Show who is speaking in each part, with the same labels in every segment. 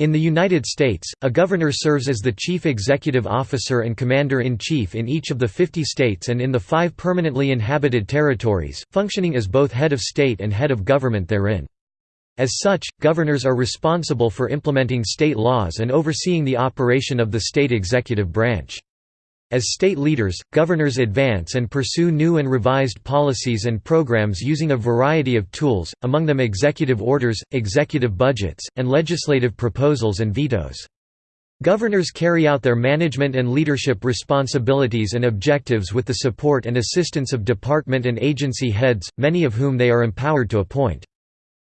Speaker 1: In the United States, a governor serves as the chief executive officer and commander-in-chief in each of the 50 states and in the five permanently inhabited territories, functioning as both head of state and head of government therein. As such, governors are responsible for implementing state laws and overseeing the operation of the state executive branch. As state leaders, governors advance and pursue new and revised policies and programs using a variety of tools, among them executive orders, executive budgets, and legislative proposals and vetoes. Governors carry out their management and leadership responsibilities and objectives with the support and assistance of department and agency heads, many of whom they are empowered to appoint.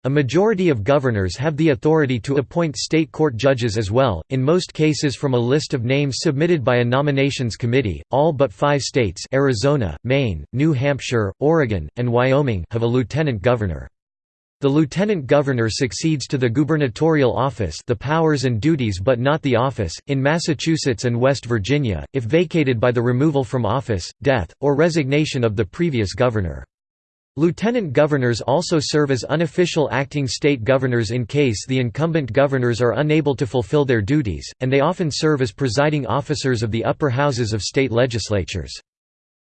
Speaker 1: A majority of governors have the authority to appoint state court judges as well, in most cases from a list of names submitted by a nominations committee. All but five states Arizona, Maine, New Hampshire, Oregon, and Wyoming have a lieutenant governor. The lieutenant governor succeeds to the gubernatorial office the powers and duties but not the office, in Massachusetts and West Virginia, if vacated by the removal from office, death, or resignation of the previous governor. Lieutenant governors also serve as unofficial acting state governors in case the incumbent governors are unable to fulfill their duties, and they often serve as presiding officers of the upper houses of state legislatures.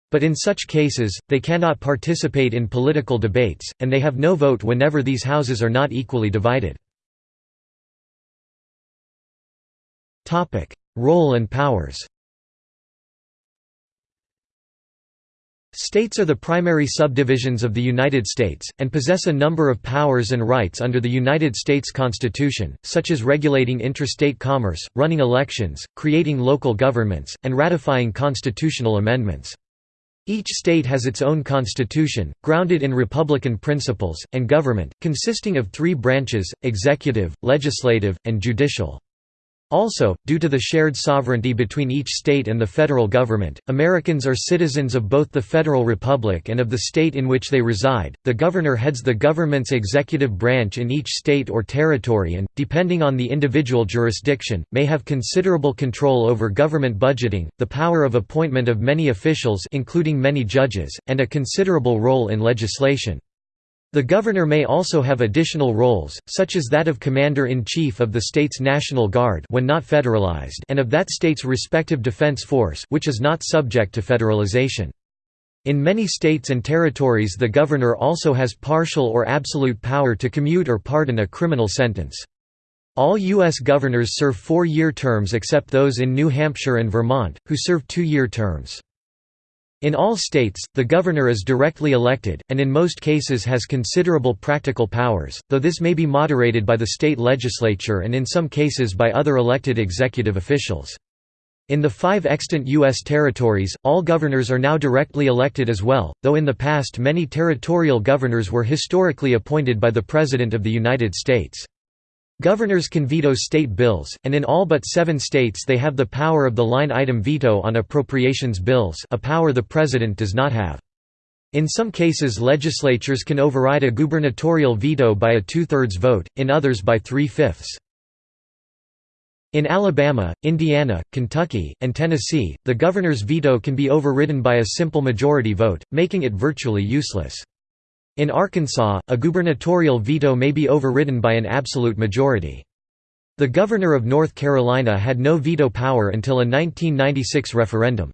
Speaker 1: But in such cases, they cannot participate in political debates, and they have no vote whenever these houses are not equally divided. Role and powers States are the primary subdivisions of the United States, and possess a number of powers and rights under the United States Constitution, such as regulating interstate commerce, running elections, creating local governments, and ratifying constitutional amendments. Each state has its own constitution, grounded in republican principles, and government, consisting of three branches, executive, legislative, and judicial. Also, due to the shared sovereignty between each state and the federal government, Americans are citizens of both the federal republic and of the state in which they reside. The governor heads the government's executive branch in each state or territory and, depending on the individual jurisdiction, may have considerable control over government budgeting, the power of appointment of many officials including many judges, and a considerable role in legislation. The governor may also have additional roles, such as that of commander-in-chief of the state's National Guard when not federalized and of that state's respective defense force which is not subject to federalization. In many states and territories the governor also has partial or absolute power to commute or pardon a criminal sentence. All U.S. governors serve four-year terms except those in New Hampshire and Vermont, who serve two-year terms. In all states, the governor is directly elected, and in most cases has considerable practical powers, though this may be moderated by the state legislature and in some cases by other elected executive officials. In the five extant U.S. territories, all governors are now directly elected as well, though in the past many territorial governors were historically appointed by the President of the United States. Governors can veto state bills, and in all but seven states they have the power of the line-item veto on appropriations bills a power the president does not have. In some cases legislatures can override a gubernatorial veto by a two-thirds vote, in others by three-fifths. In Alabama, Indiana, Kentucky, and Tennessee, the governor's veto can be overridden by a simple majority vote, making it virtually useless. In Arkansas, a gubernatorial veto may be overridden by an absolute majority. The governor of North Carolina had no veto power until a 1996 referendum.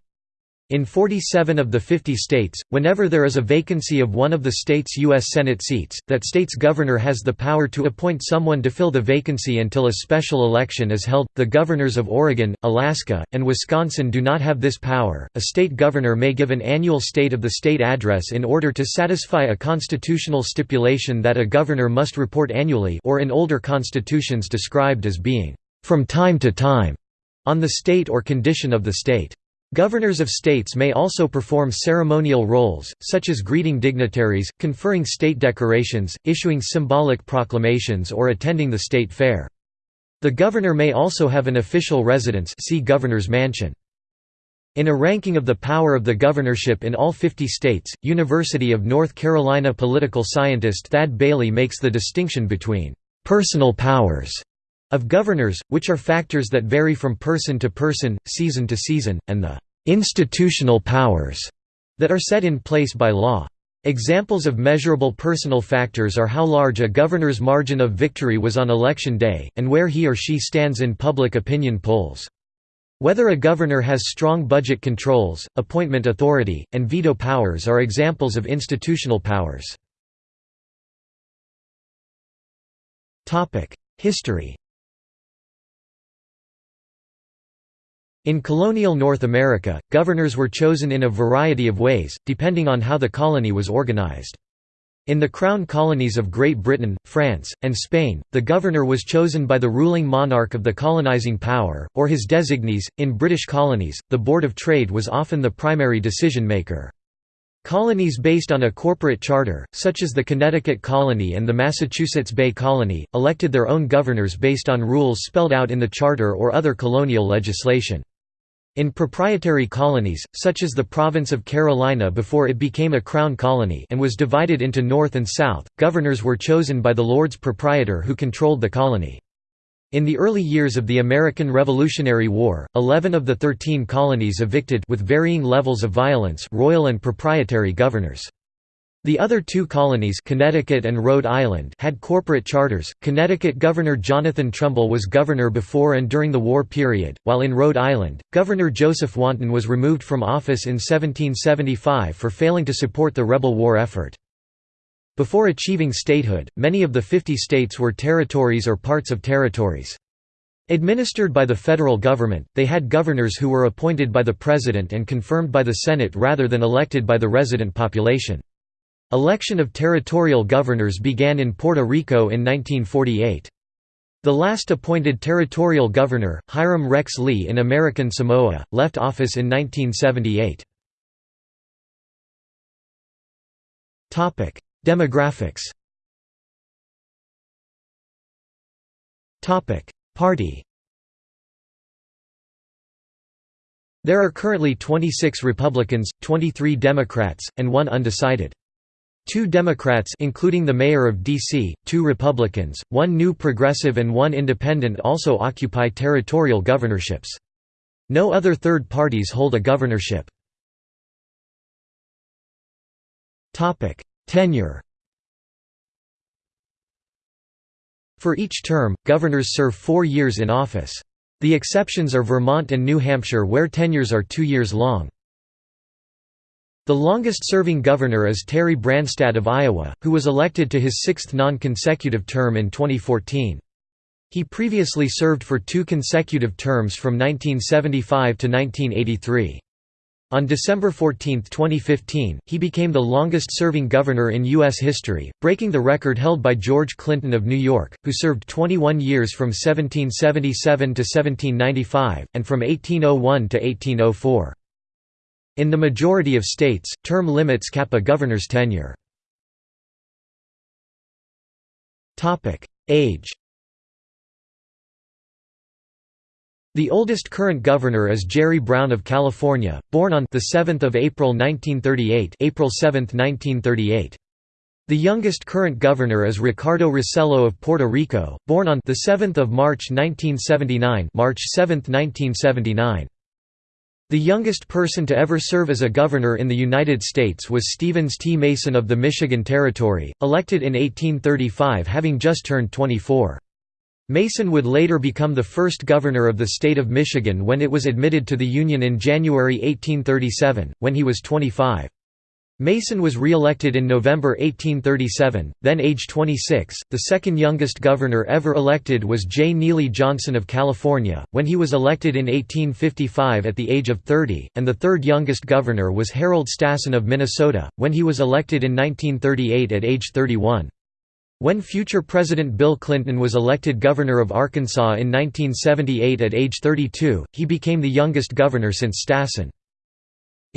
Speaker 1: In 47 of the 50 states, whenever there is a vacancy of one of the state's U.S. Senate seats, that state's governor has the power to appoint someone to fill the vacancy until a special election is held. The governors of Oregon, Alaska, and Wisconsin do not have this power. A state governor may give an annual State of the State address in order to satisfy a constitutional stipulation that a governor must report annually or in older constitutions described as being from time to time on the state or condition of the state. Governors of states may also perform ceremonial roles, such as greeting dignitaries, conferring state decorations, issuing symbolic proclamations or attending the state fair. The governor may also have an official residence see Governor's Mansion. In a ranking of the power of the governorship in all 50 states, University of North Carolina political scientist Thad Beyle makes the distinction between «personal powers» of governors, which are factors that vary from person to person, season to season, and the institutional powers that are set in place by law. Examples of measurable personal factors are how large a governor's margin of victory was on election day, and where he or she stands in public opinion polls. Whether a governor has strong budget controls, appointment authority, and veto powers are examples of institutional powers. History In colonial North America, governors were chosen in a variety of ways, depending on how the colony was organized. In the Crown colonies of Great Britain, France, and Spain, the governor was chosen by the ruling monarch of the colonizing power, or his designees. In British colonies, the Board of Trade was often the primary decision maker. Colonies based on a corporate charter, such as the Connecticut Colony and the Massachusetts Bay Colony, elected their own governors based on rules spelled out in the charter or other colonial legislation. In proprietary colonies, such as the province of Carolina before it became a crown colony and was divided into North and South, governors were chosen by the Lords Proprietor who controlled the colony. In the early years of the American Revolutionary War, 11 of the 13 colonies evicted with varying levels of violence royal and proprietary governors. The other two colonies Connecticut and Rhode Island had corporate charters. Connecticut Governor Jonathan Trumbull was governor before and during the war period, while in Rhode Island, Governor Joseph Wanton was removed from office in 1775 for failing to support the rebel war effort. Before achieving statehood, many of the 50 states were territories or parts of territories. Administered by the federal government, they had governors who were appointed by the president and confirmed by the Senate rather than elected by the resident population. Election of territorial governors began in Puerto Rico in 1948. The last appointed territorial governor, Hiram Rex Lee in American Samoa, left office in 1978. Demographics Party There are currently 26 Republicans, 23 Democrats, and one undecided. Two Democrats including the mayor of D.C., two Republicans, one New Progressive and one Independent also occupy territorial governorships. No other third parties hold a governorship. Tenure For each term, governors serve four years in office. The exceptions are Vermont and New Hampshire where tenures are two years long. The longest-serving governor is Terry Branstad of Iowa, who was elected to his sixth non-consecutive term in 2014. He previously served for two consecutive terms from 1975 to 1983. On December 14, 2015, he became the longest-serving governor in U.S. history, breaking the record held by George Clinton of New York, who served 21 years from 1777 to 1795, and from 1801 to 1804. In the majority of states, term limits cap a governor's tenure. Age The oldest current governor is Jerry Brown of California, born on the 7th of April 1938, April 7, 1938. The youngest current governor is Ricardo Rossello of Puerto Rico, born on the 7th of March 1979, March 7, 1979. The youngest person to ever serve as a governor in the United States was Stevens T. Mason of the Michigan Territory, elected in 1835 having just turned 24. Mason would later become the first governor of the state of Michigan when it was admitted to the Union in January 1837, when he was 25. Mason was re-elected in November 1837, then age 26. The second youngest governor ever elected was J. Neely Johnson of California, when he was elected in 1855 at the age of 30, and the third youngest governor was Harold Stassen of Minnesota, when he was elected in 1938 at age 31. When future President Bill Clinton was elected governor of Arkansas in 1978 at age 32, he became the youngest governor since Stassen.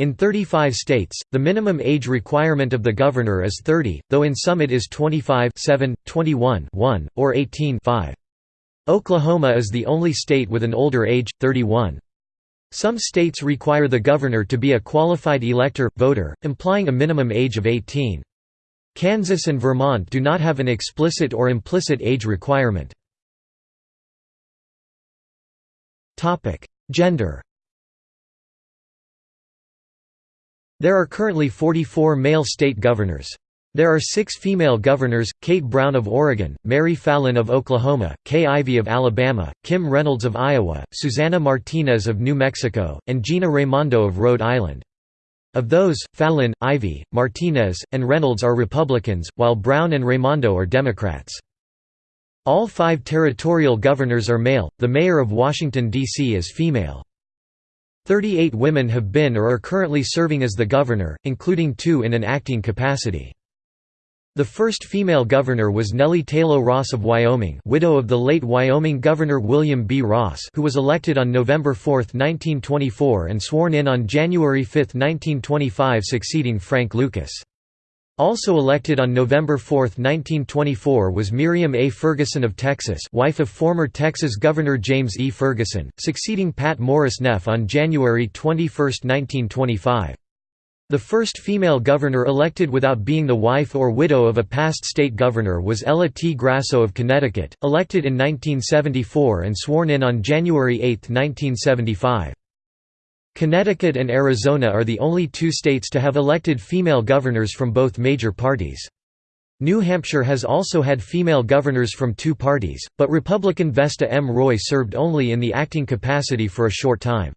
Speaker 1: In 35 states, the minimum age requirement of the governor is 30, though in some it is 25 7, 21 1, or 18 5. Oklahoma is the only state with an older age, 31. Some states require the governor to be a qualified elector, voter, implying a minimum age of 18. Kansas and Vermont do not have an explicit or implicit age requirement. Gender There are currently 44 male state governors. There are six female governors, Kate Brown of Oregon, Mary Fallin of Oklahoma, Kay Ivey of Alabama, Kim Reynolds of Iowa, Susana Martinez of New Mexico, and Gina Raimondo of Rhode Island. Of those, Fallin, Ivey, Martinez, and Reynolds are Republicans, while Brown and Raimondo are Democrats. All five territorial governors are male, the mayor of Washington, D.C. is female. Thirty-eight women have been or are currently serving as the governor, including two in an acting capacity. The first female governor was Nellie Tayloe Ross of Wyoming widow of the late Wyoming Governor William B. Ross who was elected on November 4, 1924 and sworn in on January 5, 1925 succeeding Frank Lucas. Also elected on November 4, 1924 was Miriam A. Ferguson of Texas wife of former Texas Governor James E. Ferguson, succeeding Pat Morris Neff on January 21, 1925. The first female governor elected without being the wife or widow of a past state governor was Ella T. Grasso of Connecticut, elected in 1974 and sworn in on January 8, 1975. Connecticut and Arizona are the only two states to have elected female governors from both major parties. New Hampshire has also had female governors from two parties, but Republican Vesta M. Roy served only in the acting capacity for a short time.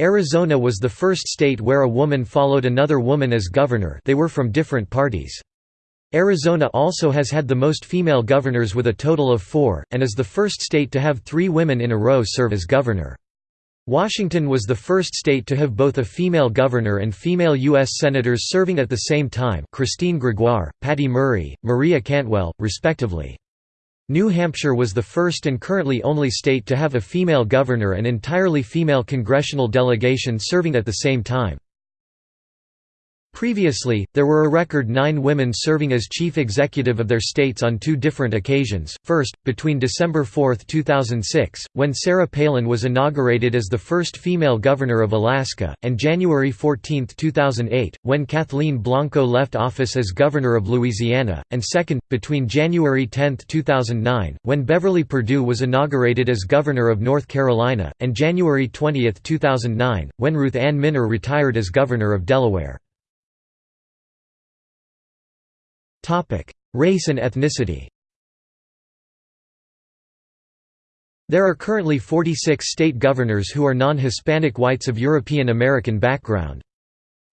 Speaker 1: Arizona was the first state where a woman followed another woman as governor they were from different parties. Arizona also has had the most female governors with a total of four, and is the first state to have three women in a row serve as governor. Washington was the first state to have both a female governor and female U.S. senators serving at the same time Christine Gregoire, Patty Murray, Maria Cantwell, respectively. New Hampshire was the first and currently only state to have a female governor and entirely female congressional delegation serving at the same time. Previously, there were a record nine women serving as chief executive of their states on two different occasions, first, between December 4, 2006, when Sarah Palin was inaugurated as the first female governor of Alaska, and January 14, 2008, when Kathleen Blanco left office as governor of Louisiana, and second, between January 10, 2009, when Beverly Perdue was inaugurated as governor of North Carolina, and January 20, 2009, when Ruth Ann Minner retired as governor of Delaware. Race and ethnicity There are currently 46 state governors who are non-Hispanic whites of European American background.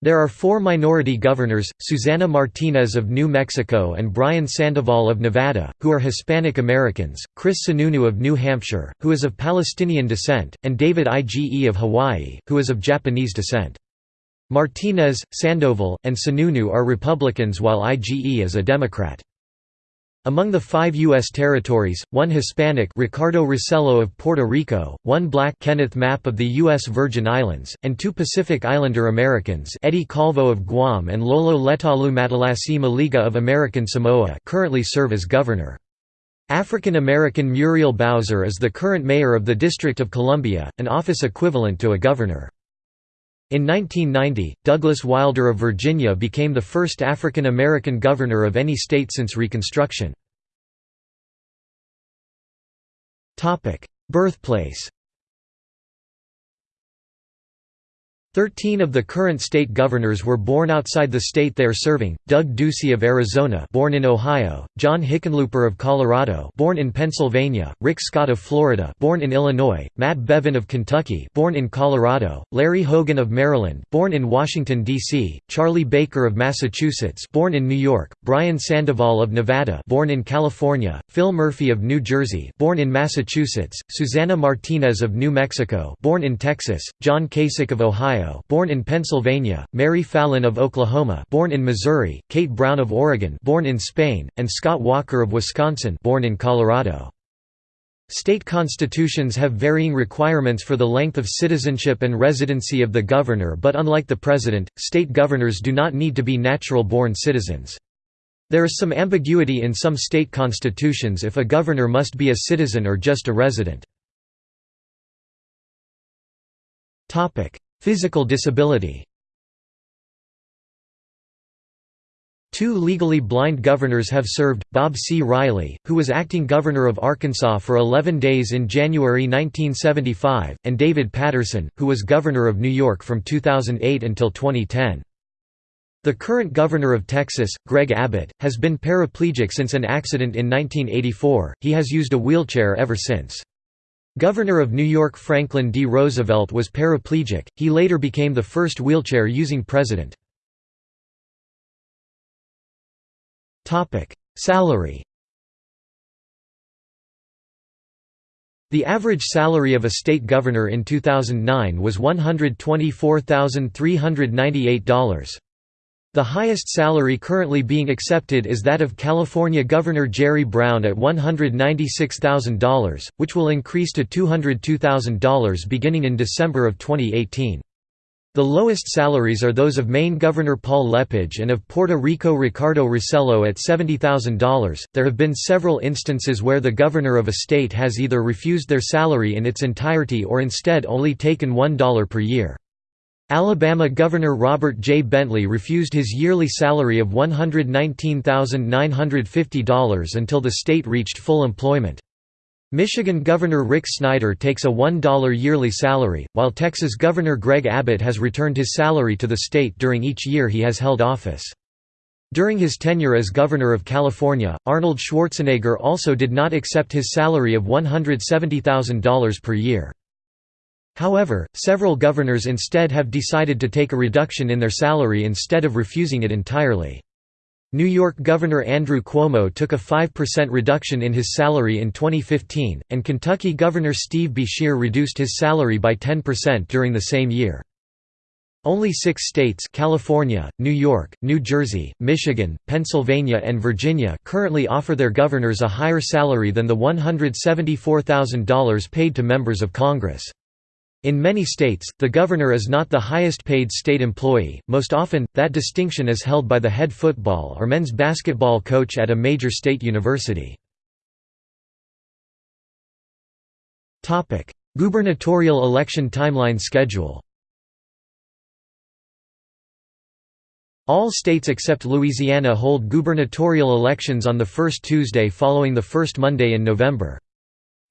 Speaker 1: There are four minority governors, Susana Martinez of New Mexico and Brian Sandoval of Nevada, who are Hispanic Americans, Chris Sununu of New Hampshire, who is of Palestinian descent, and David Ige of Hawaii, who is of Japanese descent. Martinez, Sandoval, and Sununu are Republicans while Ige is a Democrat. Among the five U.S. territories, one Hispanic Ricardo Rossello of Puerto Rico, one black Kenneth Mapp of the U.S. Virgin Islands, and two Pacific Islander Americans Eddie Calvo of Guam and Lolo Letalu Matalasi Moliga of American Samoa currently serve as governor. African American Muriel Bowser is the current mayor of the District of Columbia, an office equivalent to a governor. In 1990, Douglas Wilder of Virginia became the first African American governor of any state since Reconstruction. Birthplace Thirteen of the current state governors were born outside the state they are serving, Doug Ducey of Arizona born in Ohio, John Hickenlooper of Colorado born in Pennsylvania, Rick Scott of Florida born in Illinois, Matt Bevin of Kentucky born in Colorado, Larry Hogan of Maryland born in Washington, D.C., Charlie Baker of Massachusetts born in New York, Brian Sandoval of Nevada born in California, Phil Murphy of New Jersey born in Massachusetts, Susana Martinez of New Mexico born in Texas, John Kasich of Ohio Ohio, born in Pennsylvania, Mary Fallin of Oklahoma, born in Missouri, Kate Brown of Oregon, born in Spain, and Scott Walker of Wisconsin, born in Colorado. State constitutions have varying requirements for the length of citizenship and residency of the governor but unlike the president, state governors do not need to be natural-born citizens. There is some ambiguity in some state constitutions if a governor must be a citizen or just a resident. Physical disability Two legally blind governors have served, Bob C. Riley, who was acting governor of Arkansas for 11 days in January 1975, and David Paterson, who was governor of New York from 2008 until 2010. The current governor of Texas, Greg Abbott, has been paraplegic since an accident in 1984, he has used a wheelchair ever since. Governor of New York Franklin D. Roosevelt was paraplegic, he later became the first wheelchair-using president. Salary The average salary of a state governor in 2009 was $124,398. The highest salary currently being accepted is that of California Governor Jerry Brown at $196,000, which will increase to $202,000 beginning in December of 2018. The lowest salaries are those of Maine Governor Paul Lepage and of Puerto Rico Ricardo Rossello at $70,000. There have been several instances where the governor of a state has either refused their salary in its entirety or instead only taken $1 per year. Alabama Governor Robert J. Bentley refused his yearly salary of $119,950 until the state reached full employment. Michigan Governor Rick Snyder takes a $1 yearly salary, while Texas Governor Greg Abbott has returned his salary to the state during each year he has held office. During his tenure as Governor of California, Arnold Schwarzenegger also did not accept his salary of $170,000 per year. However, several governors instead have decided to take a reduction in their salary instead of refusing it entirely. New York Governor Andrew Cuomo took a 5% reduction in his salary in 2015, and Kentucky Governor Steve Beshear reduced his salary by 10% during the same year. Only six states California, New York, New Jersey, Michigan, Pennsylvania and Virginia currently offer their governors a higher salary than the $174,000 paid to members of Congress. In many states, the governor is not the highest paid state employee, most often, that distinction is held by the head football or men's basketball coach at a major state university. Gubernatorial election timeline schedule All states except Louisiana hold gubernatorial elections on the first Tuesday following the first Monday in November.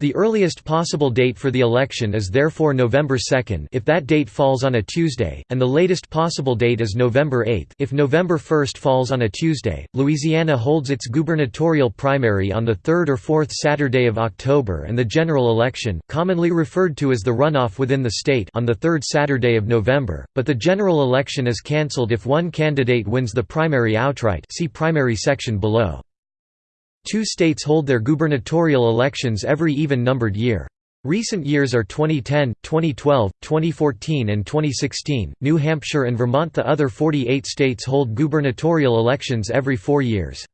Speaker 1: The earliest possible date for the election is therefore November 2 if that date falls on a Tuesday, and the latest possible date is November 8 if November 1 falls on a Tuesday. Louisiana holds its gubernatorial primary on the third or fourth Saturday of October and the general election, commonly referred to as the runoff within the state, on the third Saturday of November, but the general election is cancelled if one candidate wins the primary outright. See primary section below. Two states hold their gubernatorial elections every even-numbered year. Recent years are 2010, 2012, 2014 and 2016. New Hampshire and Vermont The other 48 states hold gubernatorial elections every 4 years.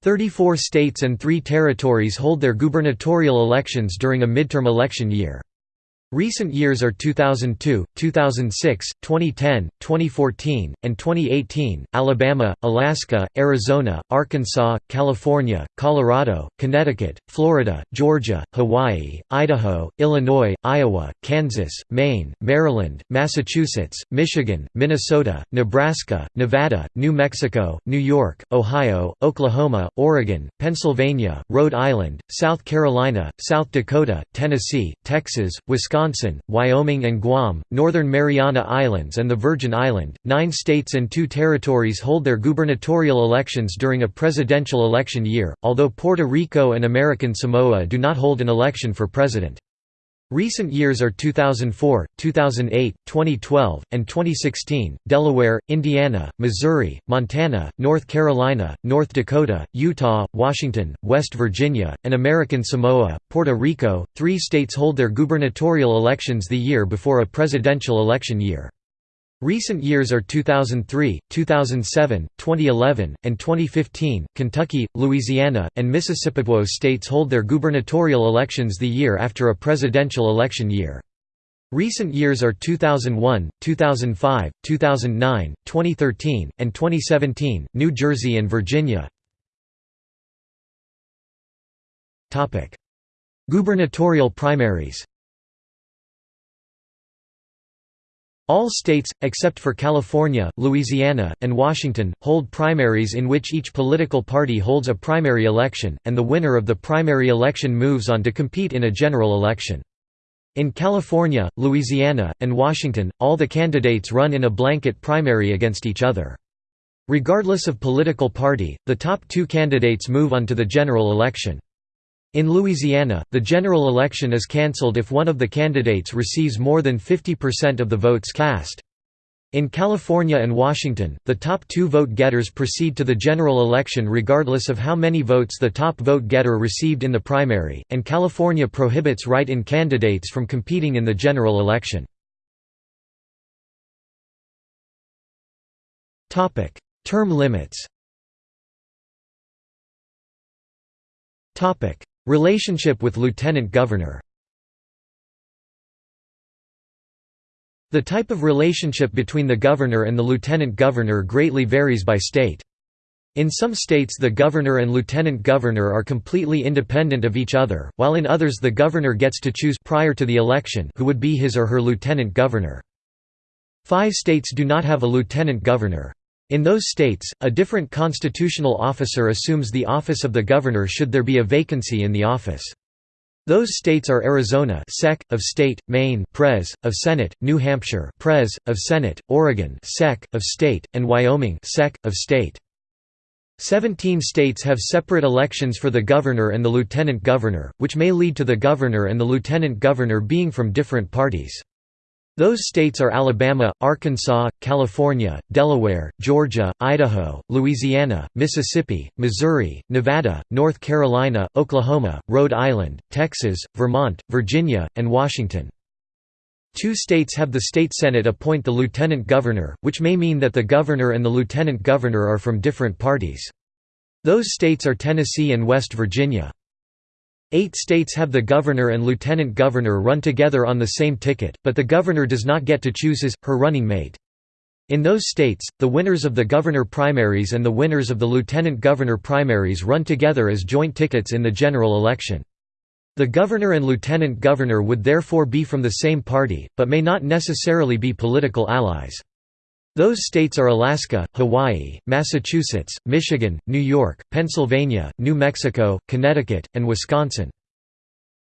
Speaker 1: 34 states and 3 territories hold their gubernatorial elections during a midterm election year. Recent years are 2002, 2006, 2010, 2014, and 2018. Alabama, Alaska, Arizona, Arkansas, California, Colorado, Connecticut, Florida, Georgia, Hawaii, Idaho, Illinois, Iowa, Kansas, Maine, Maryland, Massachusetts, Michigan, Minnesota, Nebraska, Nevada, New Mexico, New York, Ohio, Oklahoma, Oregon, Pennsylvania, Rhode Island, South Carolina, South Dakota, Tennessee, Texas, Wisconsin Wisconsin, Wyoming and Guam, Northern Mariana Islands and the Virgin Island. Nine states and two territories hold their gubernatorial elections during a presidential election year, although Puerto Rico and American Samoa do not hold an election for president. Recent years are 2004, 2008, 2012, and 2016. Delaware, Indiana, Missouri, Montana, North Carolina, North Dakota, Utah, Washington, West Virginia, and American Samoa, Puerto Rico. Three states hold their gubernatorial elections the year before a presidential election year. Recent years are 2003, 2007, 2011, and 2015. Kentucky, Louisiana, and Mississippi. states hold their gubernatorial elections the year after a presidential election year. Recent years are 2001, 2005, 2009, 2013, and 2017. New Jersey and Virginia. Topic: Gubernatorial primaries. All states, except for California, Louisiana, and Washington, hold primaries in which each political party holds a primary election, and the winner of the primary election moves on to compete in a general election. In California, Louisiana, and Washington, all the candidates run in a blanket primary against each other. Regardless of political party, the top two candidates move on to the general election. In Louisiana, the general election is cancelled if one of the candidates receives more than 50% of the votes cast. In California and Washington, the top two vote-getters proceed to the general election regardless of how many votes the top vote-getter received in the primary, and California prohibits write-in candidates from competing in the general election. Term limits Relationship with lieutenant governor The type of relationship between the governor and the lieutenant governor greatly varies by state. In some states the governor and lieutenant governor are completely independent of each other, while in others the governor gets to choose prior to the election who would be his or her lieutenant governor. Five states do not have a lieutenant governor. In those states, a different constitutional officer assumes the office of the governor should there be a vacancy in the office. Those states are Arizona Sec. of State, Maine Pres. of Senate, New Hampshire Pres. of Senate, Oregon Sec. of State, and Wyoming Sec. of State. Seventeen states have separate elections for the governor and the lieutenant governor, which may lead to the governor and the lieutenant governor being from different parties. Those states are Alabama, Arkansas, California, Delaware, Georgia, Idaho, Louisiana, Mississippi, Missouri, Nevada, North Carolina, Oklahoma, Rhode Island, Texas, Vermont, Virginia, and Washington. Two states have the state senate appoint the lieutenant governor, which may mean that the governor and the lieutenant governor are from different parties. Those states are Tennessee and West Virginia. Eight states have the governor and lieutenant governor run together on the same ticket, but the governor does not get to choose his, her running mate. In those states, the winners of the governor primaries and the winners of the lieutenant governor primaries run together as joint tickets in the general election. The governor and lieutenant governor would therefore be from the same party, but may not necessarily be political allies. Those states are Alaska, Hawaii, Massachusetts, Michigan, New York, Pennsylvania, New Mexico, Connecticut, and Wisconsin.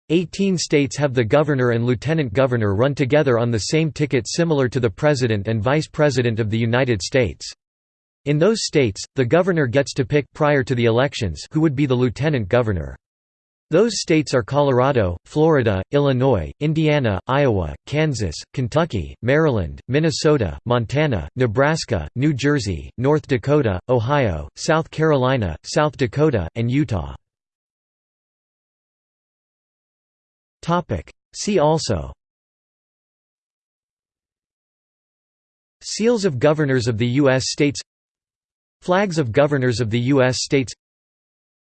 Speaker 1: Eighteen states have the governor and lieutenant governor run together on the same ticket similar to the President and Vice President of the United States. In those states, the governor gets to pick prior to the elections who would be the lieutenant governor. Those states are Colorado, Florida, Illinois, Indiana, Iowa, Kansas, Kentucky, Maryland, Minnesota, Montana, Nebraska, New Jersey, North Dakota, Ohio, South Carolina, South Dakota, and Utah. See also Seals of Governors of the U.S. States Flags of Governors of the U.S. States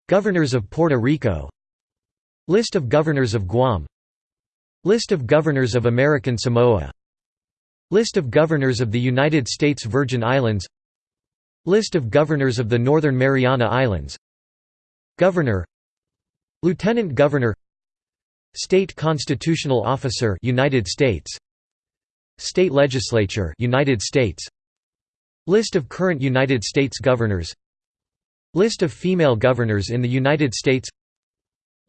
Speaker 1: Governors of Puerto Rico List of Governors of Guam. List of Governors of American Samoa. List of Governors of the United States Virgin Islands. List of Governors of the Northern Mariana Islands. Governor. Lieutenant Governor. State Constitutional Officer United States. State Legislature United States. List of current United States governors. List of female governors in the United States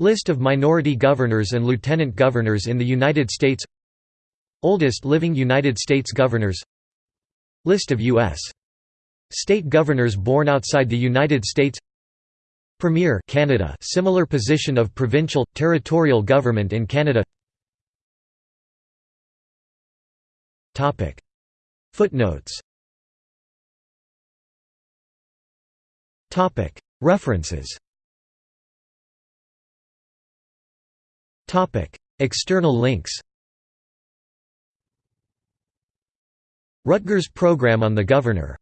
Speaker 1: List of minority governors and lieutenant governors in the United States. Oldest living United States governors. List of U.S. state governors born outside the United States. Premier Canada similar position of provincial, territorial government in Canada. Footnotes. References External links Rutgers Program on the Governor